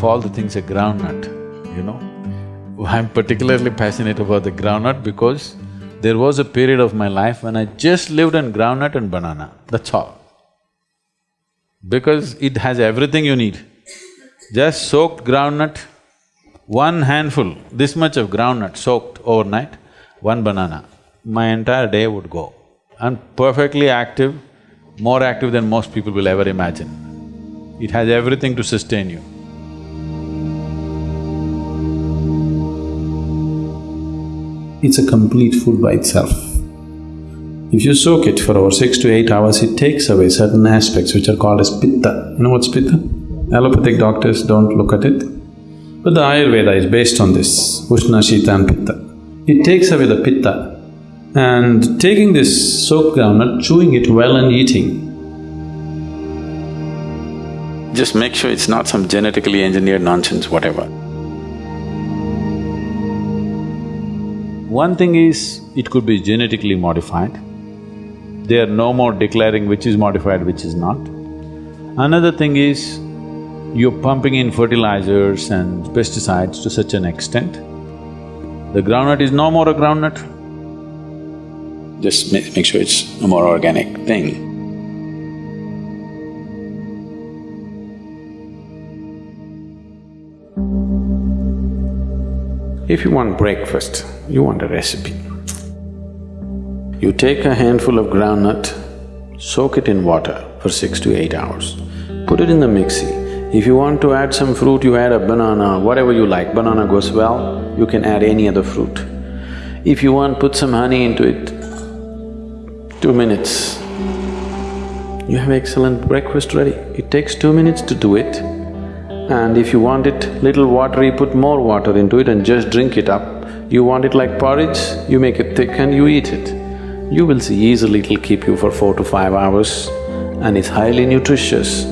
of all the things a groundnut, you know. I'm particularly passionate about the groundnut because there was a period of my life when I just lived on groundnut and banana, that's all. Because it has everything you need. Just soaked groundnut, one handful, this much of groundnut soaked overnight, one banana, my entire day would go. I'm perfectly active, more active than most people will ever imagine. It has everything to sustain you. It's a complete food by itself. If you soak it for over six to eight hours, it takes away certain aspects which are called as pitta. You know what's pitta? Allopathic doctors don't look at it. But the Ayurveda is based on this, Ushna, Shita and Pitta. It takes away the Pitta and taking this soaked groundnut, chewing it well and eating. Just make sure it's not some genetically engineered nonsense, whatever. One thing is, it could be genetically modified. They are no more declaring which is modified, which is not. Another thing is, you're pumping in fertilizers and pesticides to such an extent, the groundnut is no more a groundnut. Just make, sure it's a more organic thing. If you want breakfast, you want a recipe. You take a handful of groundnut, soak it in water for six to eight hours, put it in the mixie. If you want to add some fruit, you add a banana, whatever you like, banana goes well, you can add any other fruit. If you want, put some honey into it, two minutes, you have excellent breakfast ready. It takes two minutes to do it. And if you want it little watery, put more water into it and just drink it up. You want it like porridge, you make it thick and you eat it. You will see easily it'll keep you for four to five hours and it's highly nutritious.